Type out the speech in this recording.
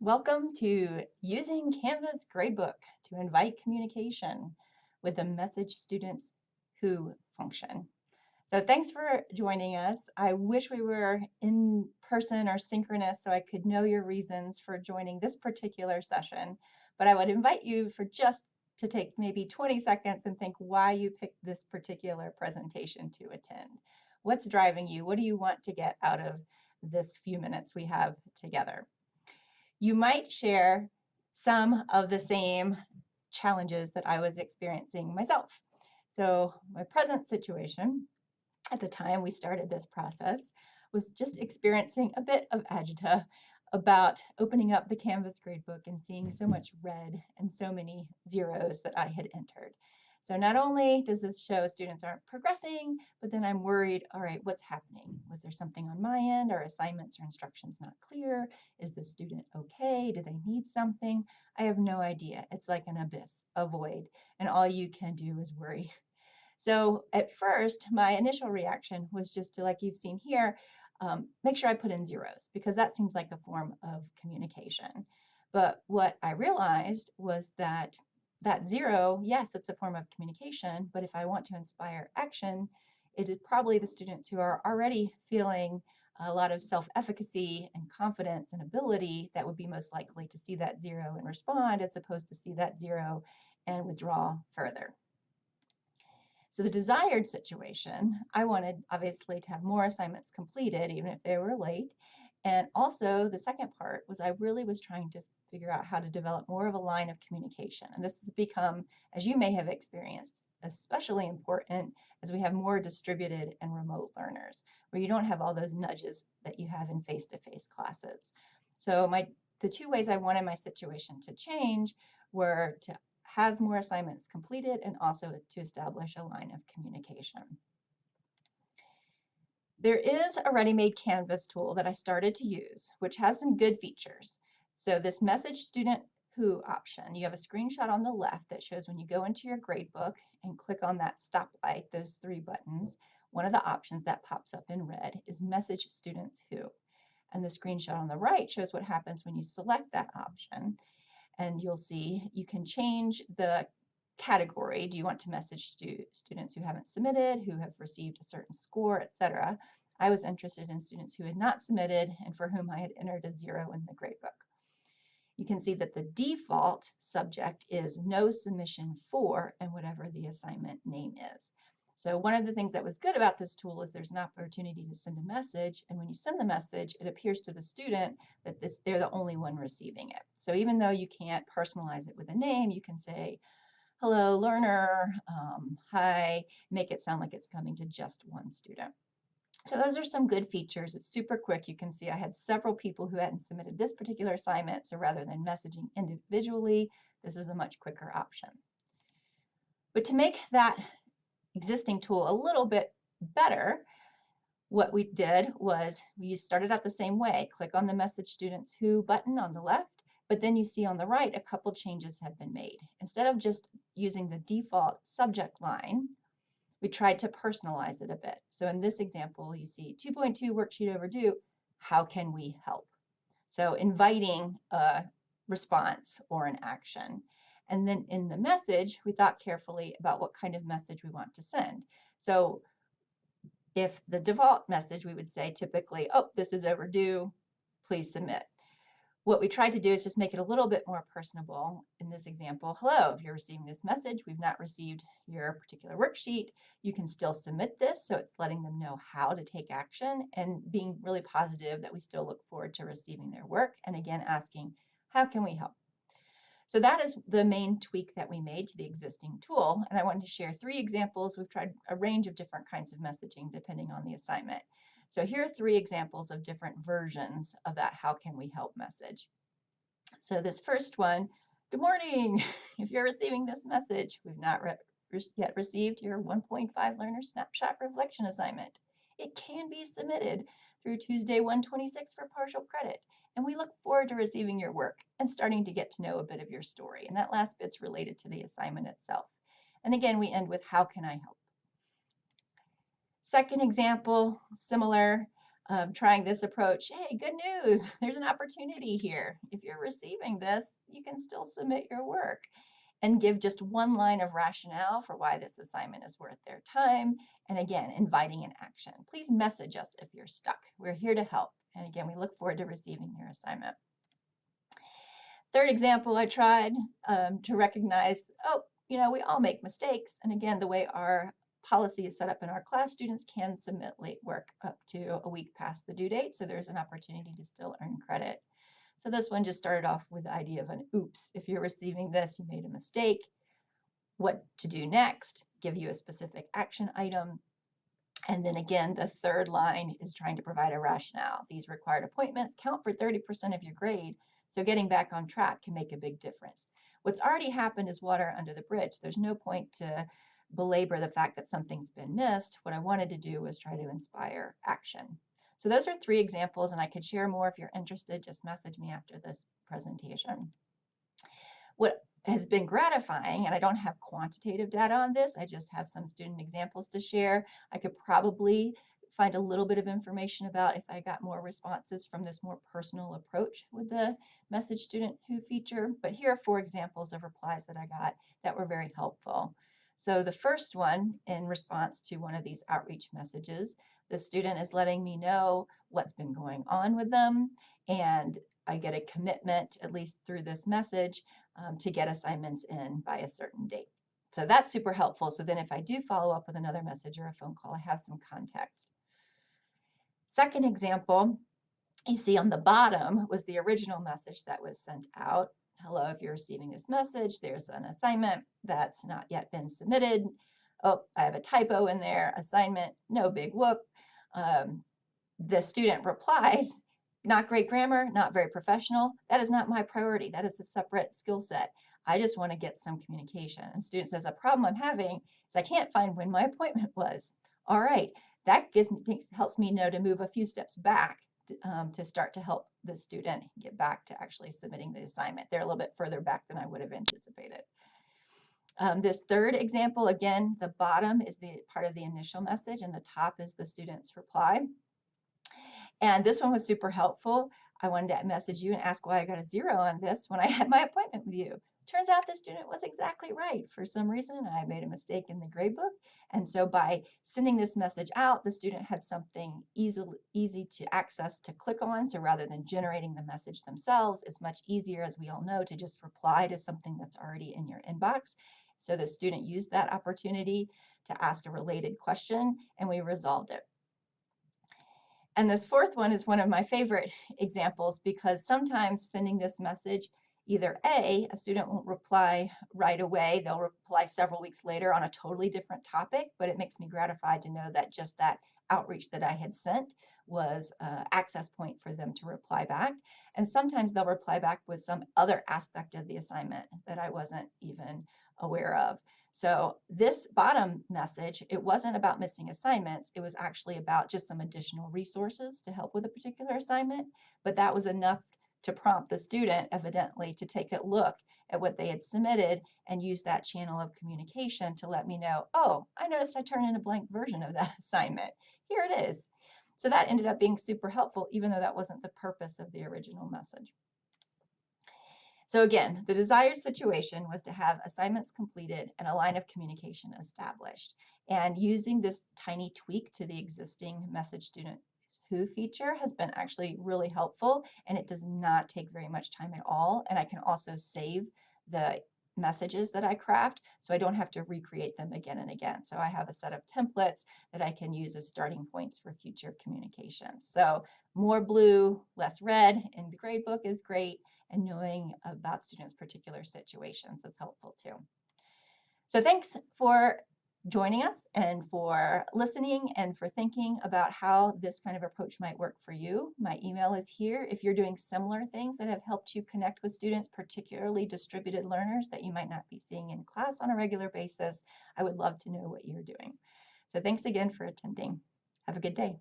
Welcome to Using Canvas Gradebook to Invite Communication with the Message Students Who function. So thanks for joining us. I wish we were in person or synchronous so I could know your reasons for joining this particular session, but I would invite you for just to take maybe 20 seconds and think why you picked this particular presentation to attend. What's driving you? What do you want to get out of this few minutes we have together? You might share some of the same challenges that I was experiencing myself. So my present situation at the time we started this process was just experiencing a bit of agita about opening up the Canvas gradebook and seeing so much red and so many zeros that I had entered. So not only does this show students aren't progressing, but then I'm worried, all right, what's happening? Was there something on my end? Are assignments or instructions not clear? Is the student okay? Do they need something? I have no idea. It's like an abyss, a void, and all you can do is worry. So at first, my initial reaction was just to, like you've seen here, um, make sure I put in zeros because that seems like a form of communication. But what I realized was that that zero, yes, it's a form of communication, but if I want to inspire action, it is probably the students who are already feeling a lot of self-efficacy and confidence and ability that would be most likely to see that zero and respond as opposed to see that zero and withdraw further. So the desired situation, I wanted obviously to have more assignments completed even if they were late. And also the second part was I really was trying to figure out how to develop more of a line of communication. And this has become, as you may have experienced, especially important as we have more distributed and remote learners, where you don't have all those nudges that you have in face-to-face -face classes. So my the two ways I wanted my situation to change were to have more assignments completed and also to establish a line of communication. There is a ready-made Canvas tool that I started to use, which has some good features. So this message student who option, you have a screenshot on the left that shows when you go into your gradebook and click on that stoplight, those three buttons, one of the options that pops up in red is message students who. And the screenshot on the right shows what happens when you select that option. And you'll see you can change the category. Do you want to message stu students who haven't submitted, who have received a certain score, etc. I was interested in students who had not submitted and for whom I had entered a zero in the gradebook you can see that the default subject is no submission for and whatever the assignment name is. So one of the things that was good about this tool is there's an opportunity to send a message, and when you send the message, it appears to the student that this, they're the only one receiving it. So even though you can't personalize it with a name, you can say, hello, learner, um, hi, make it sound like it's coming to just one student. So those are some good features. It's super quick. You can see I had several people who hadn't submitted this particular assignment, so rather than messaging individually, this is a much quicker option. But to make that existing tool a little bit better, what we did was we started out the same way. Click on the Message Students Who button on the left, but then you see on the right a couple changes have been made. Instead of just using the default subject line, we tried to personalize it a bit. So in this example, you see 2.2 worksheet overdue, how can we help? So inviting a response or an action. And then in the message, we thought carefully about what kind of message we want to send. So if the default message, we would say typically, oh, this is overdue, please submit. What we tried to do is just make it a little bit more personable. In this example, hello, if you're receiving this message, we've not received your particular worksheet, you can still submit this. So it's letting them know how to take action and being really positive that we still look forward to receiving their work. And again, asking, how can we help? So that is the main tweak that we made to the existing tool. And I wanted to share three examples. We've tried a range of different kinds of messaging depending on the assignment. So here are three examples of different versions of that how can we help message. So this first one, good morning. If you're receiving this message, we've not re yet received your 1.5 learner snapshot reflection assignment. It can be submitted through Tuesday 126 for partial credit. And we look forward to receiving your work and starting to get to know a bit of your story. And that last bit's related to the assignment itself. And again, we end with how can I help? Second example, similar. um, trying this approach, hey, good news, there's an opportunity here. If you're receiving this, you can still submit your work and give just one line of rationale for why this assignment is worth their time. And again, inviting an action. Please message us if you're stuck. We're here to help. And again, we look forward to receiving your assignment. Third example I tried um, to recognize, oh, you know, we all make mistakes. And again, the way our policy is set up in our class, students can submit late work up to a week past the due date. So there's an opportunity to still earn credit. So this one just started off with the idea of an oops. If you're receiving this, you made a mistake. What to do next? Give you a specific action item. And then again, the third line is trying to provide a rationale. These required appointments count for 30% of your grade, so getting back on track can make a big difference. What's already happened is water under the bridge. There's no point to belabor the fact that something's been missed. What I wanted to do was try to inspire action. So those are three examples, and I could share more if you're interested. Just message me after this presentation. What has been gratifying, and I don't have quantitative data on this, I just have some student examples to share. I could probably find a little bit of information about if I got more responses from this more personal approach with the message student who feature. But here are four examples of replies that I got that were very helpful. So the first one in response to one of these outreach messages, the student is letting me know what's been going on with them and I get a commitment, at least through this message, um, to get assignments in by a certain date. So that's super helpful. So then if I do follow up with another message or a phone call, I have some context. Second example, you see on the bottom was the original message that was sent out. Hello, if you're receiving this message, there's an assignment that's not yet been submitted. Oh, I have a typo in there, assignment, no big whoop. Um, the student replies, not great grammar, not very professional. That is not my priority. That is a separate skill set. I just want to get some communication. And student says, a problem I'm having is I can't find when my appointment was. All right, that gives me, helps me know to move a few steps back um, to start to help the student get back to actually submitting the assignment. They're a little bit further back than I would have anticipated. Um, this third example, again, the bottom is the part of the initial message and the top is the student's reply. And this one was super helpful. I wanted to message you and ask why I got a zero on this when I had my appointment with you. Turns out the student was exactly right. For some reason, I made a mistake in the gradebook. And so by sending this message out, the student had something easy, easy to access to click on. So rather than generating the message themselves, it's much easier, as we all know, to just reply to something that's already in your inbox. So the student used that opportunity to ask a related question, and we resolved it. And this fourth one is one of my favorite examples because sometimes sending this message either A, a student won't reply right away, they'll reply several weeks later on a totally different topic, but it makes me gratified to know that just that outreach that I had sent was access point for them to reply back. And sometimes they'll reply back with some other aspect of the assignment that I wasn't even aware of. So this bottom message, it wasn't about missing assignments. It was actually about just some additional resources to help with a particular assignment. But that was enough to prompt the student, evidently, to take a look at what they had submitted and use that channel of communication to let me know, oh, I noticed I turned in a blank version of that assignment. Here it is. So that ended up being super helpful, even though that wasn't the purpose of the original message. So again, the desired situation was to have assignments completed and a line of communication established. And using this tiny tweak to the existing message student who feature has been actually really helpful and it does not take very much time at all. And I can also save the messages that I craft so I don't have to recreate them again and again. So I have a set of templates that I can use as starting points for future communications. So more blue, less red in the gradebook is great and knowing about students' particular situations is helpful too. So thanks for joining us and for listening and for thinking about how this kind of approach might work for you. My email is here. If you're doing similar things that have helped you connect with students, particularly distributed learners that you might not be seeing in class on a regular basis, I would love to know what you're doing. So thanks again for attending. Have a good day.